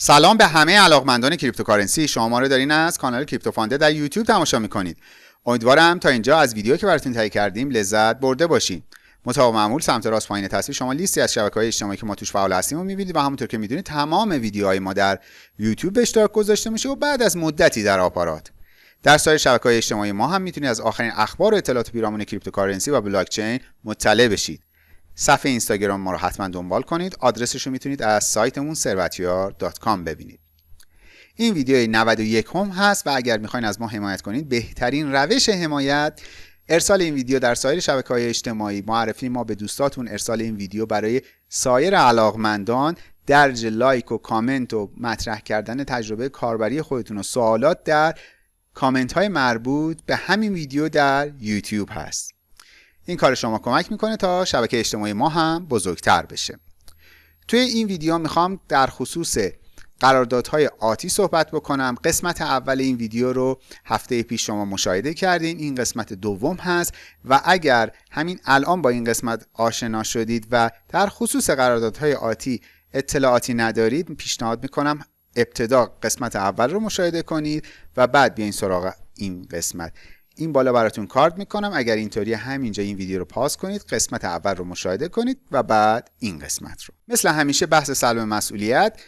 سلام به همه علاقمندان cryptocurrency. شما ما رو دارین از کانال کریپتو فاند در یوتیوب تماشا می‌کنید. امیدوارم تا اینجا از ویدیو که براتون تهیه کردیم لذت برده باشید مطابق معمول سمت راست پایین تصویر شما لیستی از شبکه های اجتماعی که ما توش فعال هستیم رو می‌بینید و همونطور که می‌دونید تمام ویدیوهای ما در یوتیوب به اشتراک گذاشته میشه و بعد از مدتی در آپارات. در سایر شبکه های اجتماعی ما هم می‌تونید از آخرین اخبار و اطلاعات پیرامون cryptocurrency و بلاک چین مطلع بشید. صفحه اینستاگرام ما رو حتما دنبال کنید. آدرسش رو می‌تونید از سایتمون ثروتیار.com ببینید. این ویدیو 91 هم هست و اگر می‌خواین از ما حمایت کنید بهترین روش حمایت ارسال این ویدیو در سایر شبکه های اجتماعی. معرفی ما به دوستاتون ارسال این ویدیو برای سایر علاقمندان. درج لایک و کامنت و مطرح کردن تجربه کاربری خودتون و سوالات در کامنت های مربوط به همین ویدیو در یوتیوب هست. این کار شما کمک می‌کنه تا شبکه اجتماعی ما هم بزرگتر بشه. توی این ویدیو می‌خوام در خصوص قراردادهای آتی صحبت بکنم. قسمت اول این ویدیو رو هفته پیش شما مشاهده کردین. این قسمت دوم هست و اگر همین الان با این قسمت آشنا شدید و در خصوص قراردادهای آتی اطلاعاتی ندارید پیشنهاد می‌کنم ابتدا قسمت اول رو مشاهده کنید و بعد بیاین سراغ این قسمت. این بالا براتون کارد می‌کنم. اگر اینطوری همینجا این ویدیو رو پاس کنید قسمت اول رو مشاهده کنید و بعد این قسمت رو. مثل همیشه بحث سلب مسئولیت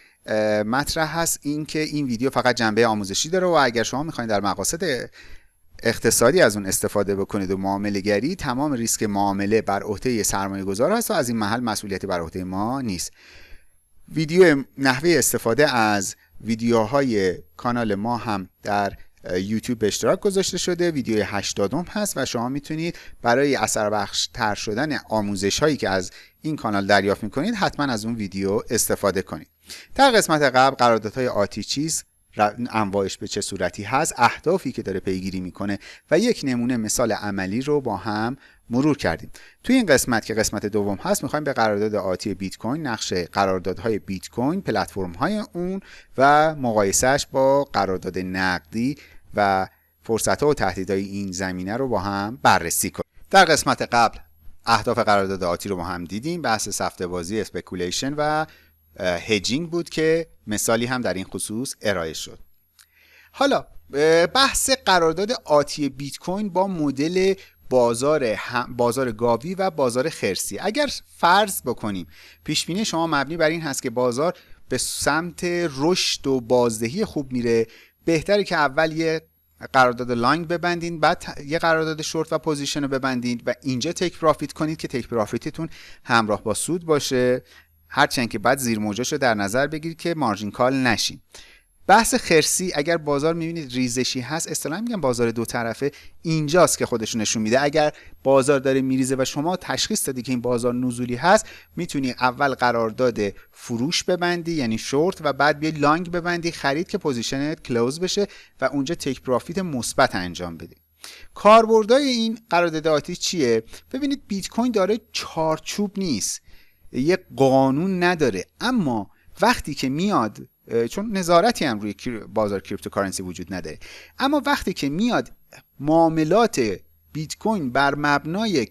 مطرح هست این که این ویدیو فقط جنبه آموزشی داره و اگر شما می‌خواین در مقاصد اقتصادی از اون استفاده بکنید و معامله گری تمام ریسک معامله بر عهده سرمایه گذار هست و از این محل مسئولیتی بر عهده ما نیست. ویدیو نحوه استفاده از ویدیوهای کانال ما هم در یوتیوب به اشتراک گذاشته شده ویدیو 80 هست و شما می‌تونید برای اثر بخش تر شدن آموزش هایی که از این کانال دریافت می‌کنید حتما از اون ویدیو استفاده کنید. در قسمت قبل قراردادهای آتی چیز انواعش به چه صورتی هست اهدافی که داره پیگیری می‌کنه و یک نمونه مثال عملی رو با هم مرور کردیم. توی این قسمت که قسمت دوم هست می‌خوایم به قرارداد آتی بیت کوین نقش قراردادهای بیت کوین پلتفرم های اون و مقایسهش با قرارداد نقدی و فرصت ها و تهدیدهای این زمینه رو با هم بررسی کنیم. در قسمت قبل اهداف قرارداد آتی رو با هم دیدیم بحث سفته بازی speculation و hedging بود که مثالی هم در این خصوص ارائه شد. حالا بحث قرارداد آتی بیت کوین با مدل بازار بازار گاوی و بازار خرسی. اگر فرض بکنیم پیش بینی شما مبنی بر این هست که بازار به سمت رشد و بازدهی خوب میره. بهتره که اول یه قرارداد long ببندین بعد یه قرارداد شورت و position رو ببندید و اینجا take profit کنید که take profit تون همراه با سود باشه. هرچند که باید زیر موجش رو در نظر بگیرید که margin call نشین. بحث خرسی اگر بازار می‌بینید ریزشی هست اصطلاحا میگن بازار دو طرفه اینجاست که خودشون نشون میده. اگر بازار داره میریزه و شما تشخیص دادی که این بازار نزولی هست می‌تونی اول قرارداد فروش ببندی یعنی شورت و بعد بیای long ببندی خرید که position ت close بشه و اونجا take profit مثبت انجام بدی. کاربردهای این قرارداد آتی چیه؟ ببینید بیت کوین داره چارچوب نیست. یه قانون نداره. اما وقتی که میاد چون نظارتی هم روی بازار cryptocurrency وجود نداره. اما وقتی که میاد معاملات بیت کوین بر مبنای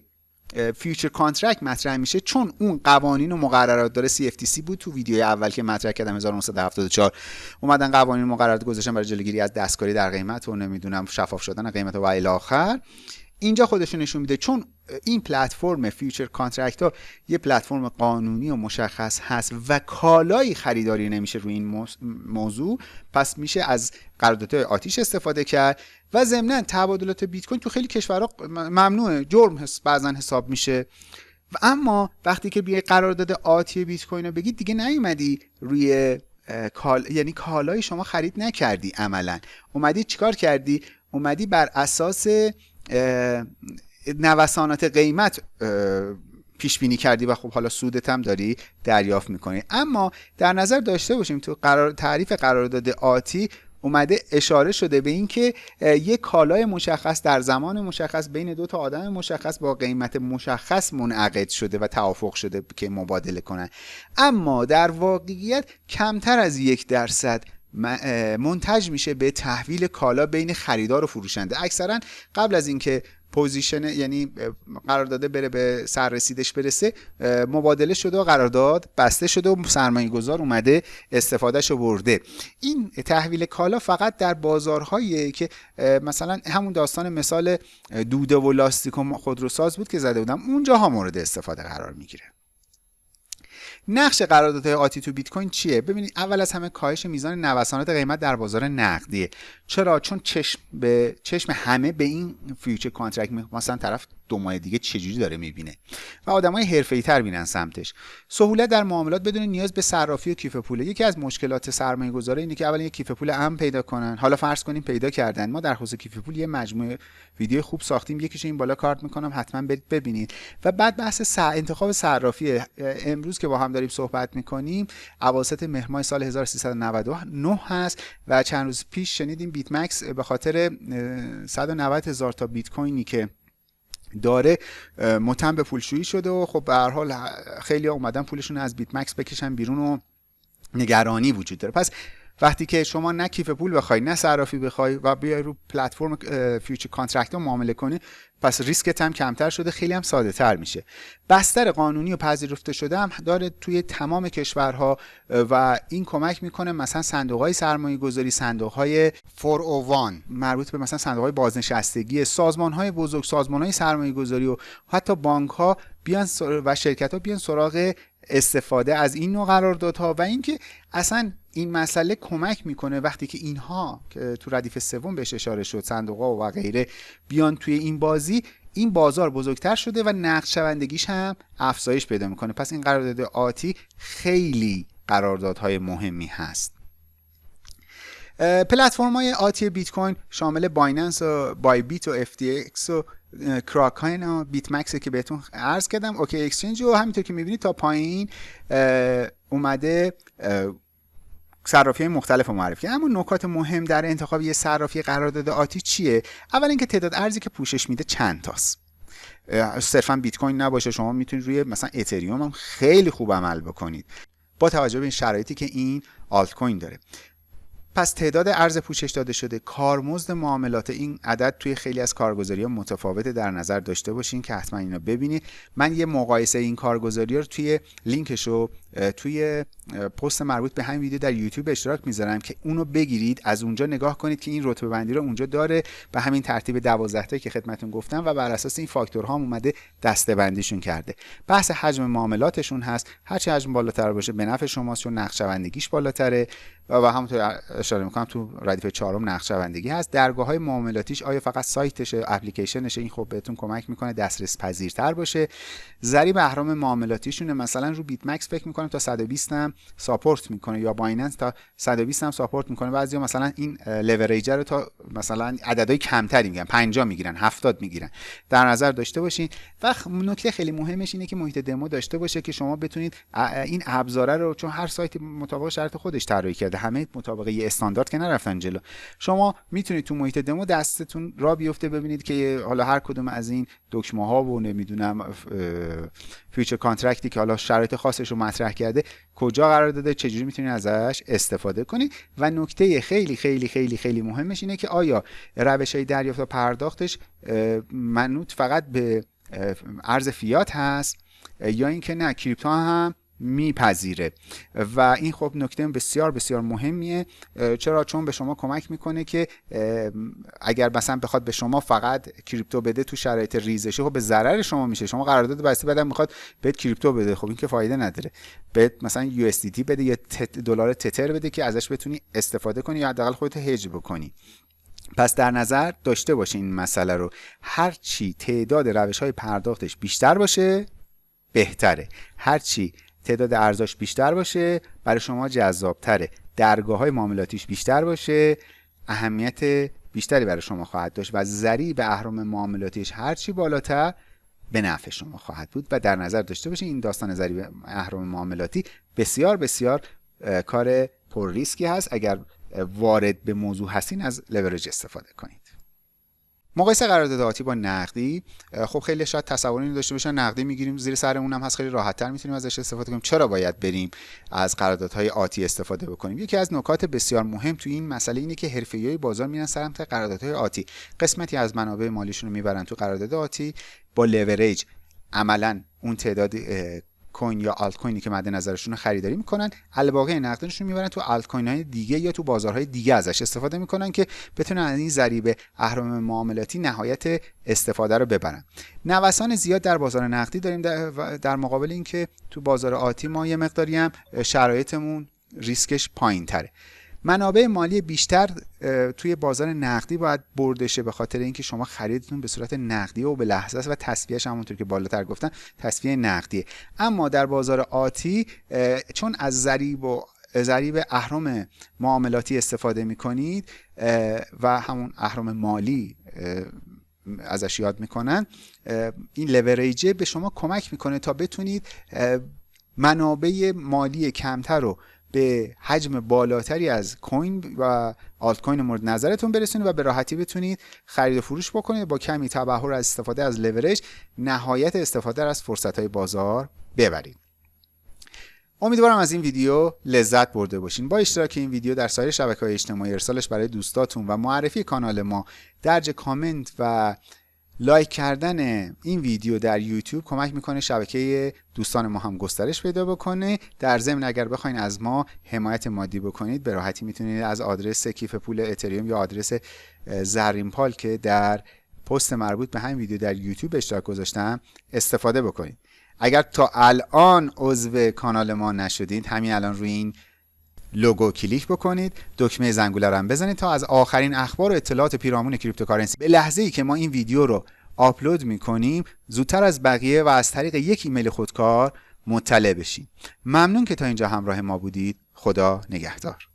future contract مطرح میشه چون اون قوانین و مقررات داره CFTC بود تو ویدیو اول که مطرح کردم 1974 اومدن قوانین مقررات گذاشتن برای جلوگیری از دستکاری در قیمت و نمی‌دونم شفاف شدن قیمت و الی آخر. اینجا خودشون نشون میده چون این پلتفرم future contract ها یه پلتفرم قانونی و مشخص هست و کالایی خریداری نمیشه روی این موضوع. پس میشه از قراردادهای آتیش استفاده کرد و ضمنا تبادلات بیت کوین تو خیلی کشورها ممنوعه. جرم بعضا حساب میشه. و اما وقتی که بیای قرارداد آتی بیت کوین رو بگید دیگه نیومدی روی کال یعنی کالای شما خرید نکردی عملا. اومدی چیکار کردی؟ اومدی بر اساس نوسانات قیمت پیش بینی کردی و خب حالا سودت هم داری دریافت می‌کنی. اما در نظر داشته باشیم تو قرار تعریف قرارداد آتی اومده اشاره شده به اینکه یک کالای مشخص در زمان مشخص بین دو تا آدم مشخص با قیمت مشخص منعقد شده و توافق شده که مبادله کنن. اما در واقعیت کمتر از یک درصد منتج میشه به تحویل کالا بین خریدار و فروشنده. اکثرا قبل از اینکه position یعنی قرار داده بره به سررسیدش برسه مبادله شده و قرارداد بسته شده و سرمایه گذار اومده استفادهش برده. این تحویل کالا فقط در بازارهایی که مثلا همون داستان مثال دوده و لاستیک و خودروساز بود که زده بودم اونجاها مورد استفاده قرار می‌گیره. نقش قراردادهای آتی تو بیت کوین چیه؟ ببینید اول از همه کاهش میزان نوسانات قیمت در بازار نقدیه. چرا؟ چون چشم به چشم همه به این future contract مثلا طرف دو ماه دیگه چجوری داره می‌بینه. و آدمای حرفه‌ای تر بینن سمتش. سهولت در معاملات بدون نیاز به صرافی و کیف پوله. یکی از مشکلات سرمایه گذاره اینه که اول یک کیف پول امن پیدا کنن. حالا فرض کنیم پیدا کردن. ما در خصوص کیف پول یه مجموعه ویدیو خوب ساختیم. یکیش این بالا کارت می‌کنم. حتما برید ببینید. و بعد بحث انتخاب صرافی. امروز که با هم داریم صحبت می‌کنیم اواسط مهر سال 1399 هست و چند روز پیش شنیدیم بیت مکس به خاطر 190 هزار تا بیت کوینی که داره متهم به پولشویی شده و خب به هر حال خیلی اومدن پولشون از بیت مکس بکشن بیرون و نگرانی وجود داره. پس وقتی که شما نه کیف پول بخوای نه صرافی بخوای و بیای رو پلتفرم future contract معامله کنی پس ریسکت هم کمتر شده خیلی هم ساده تر میشه. بستر قانونی و پذیرفته شده هم داره توی تمام کشورها و این کمک می‌کنه مثلا صندوق های سرمایه گذاری صندوق های 401 مربوط به مثلا صندوق های بازنشستگی سازمان های بزرگ سازمان های سرمایه گذاری و حتی بانک ها بیان و شرکت ها بیان سراغ استفاده از این نوع قراردادها و اینکه اصلا این مسئله کمک می‌کنه وقتی که اینها که تو ردیف سوم بهش اشاره شد صندوق و غیره بیان توی این بازی این بازار بزرگتر شده و نقد شوندگیش هم افزایش پیدا می‌کنه. پس این قرارداد آتی خیلی قراردادهای مهمی هست. پلتفرم های آتی بیت کوین شامل بایننس و بای بیت و FTX و کراکن و بیت مکس که بهتون عرض کردم اوکی exchange و همینطور که می‌بینید تا پایین اومده صرافی مختلف رو معرفی اما نکات مهم در انتخاب یه صرافی قرارداد آتی چیه؟ اول اینکه تعداد ارزی که پوشش میده چند تاست. صرفا بیت کوین نباشه شما می‌تونید روی مثلا اتریوم هم خیلی خوب عمل بکنید. با توجه به این شرایطی که این آلت کوین داره. پس تعداد ارز پوشش داده شده. کارمزد معاملات این عدد توی خیلی از کارگزاری ها متفاوته در نظر داشته باشین که حتما اینو ببینید. من یه مقایسه این کارگزاری رو توی لینکش رو توی پست مربوط به همین ویدیو در یوتیوب اشتراک می‌ذارم که اونو بگیرید از اونجا نگاه کنید که این رتبه بندی رو اونجا داره به همین ترتیب 12 تا که خدمتون گفتم و بر اساس این فاکتورها هم اومده دسته بندیشون کرده. بحث حجم معاملاتشون هست. هرچی حجم بالاتر باشه به نفع شماست چون نقدشوندگیش بالاتره. و همونطور اشاره می‌کنم تو ردیف چهارم نقدشوندگی هست. درگاه های معاملاتیش آیا فقط سایتشه اپلیکیشنشه؟ این خب بهتون کمک می‌کنه دسترس پذیرتر باشه. ضریب اهرم معاملاتیشونه. مثلا رو بیت مکس فکر تا 120 هم support می‌کنه یا بایننس تا 120 هم support می‌کنه. بعضیا مثلا این leverage رو تا مثلا عددهای کمتری میگن 50 می‌گیرن 70 می‌گیرن. در نظر داشته باشین. و نکته خیلی مهمش اینه که محیط دمو داشته باشه که شما بتونید این ابزاره رو چون هر سایت مطابق شرط خودش طراحی کرده. همه مطابق یه استاندارد که نرفتن جلو. شما می‌تونید تو محیط دمو دستتون راه بیفته ببینید که حالا هر کدوم از این دکمه ها و نمی‌دونم future contract ی که حالا شرایط خاصش رو مطرح کرده کجا قرار داده چجوری می‌تونید ازش استفاده کنید و نکته خیلی خیلی خیلی خیلی مهمش اینه که آیا روش های دریافت و پرداختش منوط فقط به ارز فیات هست یا اینکه نه کریپتو هم میپذیره. و این خب نکته بسیار بسیار مهمیه چرا؟ چون به شما کمک می‌کنه که اگر مثلا بخواد به شما فقط کریپتو بده تو شرایط ریزشی خب به ضرر شما میشه. شما قرارداد بسته بعدم می‌خواد بهت کریپتو بده خب این که فایده نداره. بهت مثلا یو بده یا دلار تتر بده که ازش بتونی استفاده کنی یا حداقل خودت هج بکنی. پس در نظر داشته باشین این مسئله رو. هرچی تعداد روش های پرداختش بیشتر باشه بهتره. هرچی تعداد ارزاش بیشتر باشه برای شما جذابتره. درگاه های معاملاتیش بیشتر باشه اهمیت بیشتری برای شما خواهد داشت و ضریب اهرام معاملاتیش هرچی بالاتر به نفع شما خواهد بود. و در نظر داشته باشید این داستان ضریب اهرام معاملاتی بسیار بسیار کار پر ریسکی هست. اگر وارد به موضوع هستین از لورج استفاده کنید. مقایسه قرارداد آتی با نقدی خب خیلی شاید تصوری داشته باشن نقدی می‌گیریم زیر سرمون هم هست خیلی راحت تر می‌تونیم ازش استفاده کنیم. چرا باید بریم از قراردادهای آتی استفاده بکنیم؟ یکی از نکات بسیار مهم تو این مسئله اینه که حرفه‌ای‌های بازار میرن سمت قراردادهای آتی. قسمتی از منابع مالیشون رو می‌برن تو قرارداد آتی. با لورج عملا اون تعداد کوین یا آلت کوینی که مد نظرشون خریداری می‌کنن الباقی نقدشون می‌برن تو آلت کوین های دیگه یا تو بازارهای دیگه ازش استفاده می‌کنن که بتونن از این ضریب اهرم معاملاتی نهایت استفاده رو ببرن. نوسان زیاد در بازار نقدی داریم در مقابل اینکه تو بازار آتی ما یه مقداری هم شرایطمون ریسکش پایین تره منابع مالی بیشتر توی بازار نقدی باید برده شه به خاطر اینکه شما خریدتون به صورت نقدی و به لحظه است و تصفیهش همونطور که بالاتر گفتن تصفیه نقدیه. اما در بازار آتی چون از ضریب و ضریب اهرم معاملاتی استفاده می کنید و همون اهرم مالی ازش یاد می‌کنن این لوریجه به شما کمک می‌کنه تا بتونید منابع مالی کمتر رو به حجم بالاتری از کوین و آلت کوین مورد نظرتون برسونید و به راحتی بتونید خرید و فروش بکنید با کمی تبحر از استفاده از لورج نهایت استفاده از فرصت های بازار ببرید. امیدوارم از این ویدیو لذت برده باشین. با اشتراک این ویدیو در سایر شبکه های اجتماعی ارسالش برای دوستاتون و معرفی کانال ما درج کامنت و لایک کردن این ویدیو در یوتیوب کمک می‌کنه شبکه دوستان ما هم گسترش پیدا بکنه. در ضمن اگر بخواین از ما حمایت مادی بکنید به راحتی می‌تونید از آدرس کیف پول اتریوم یا آدرس زرین پال که در پست مربوط به همین ویدیو در یوتیوب اشتراک گذاشتم استفاده بکنید. اگر تا الان عضو کانال ما نشدید همین الان روی این لوگو کلیک بکنید. دکمه زنگوله رو هم بزنید تا از آخرین اخبار و اطلاعات پیرامون cryptocurrency. به لحظه ای که ما این ویدیو رو آپلود می‌کنیم زودتر از بقیه و از طریق یک ایمیل خودکار مطلع بشید ممنون که تا اینجا همراه ما بودید. خدا نگهدار.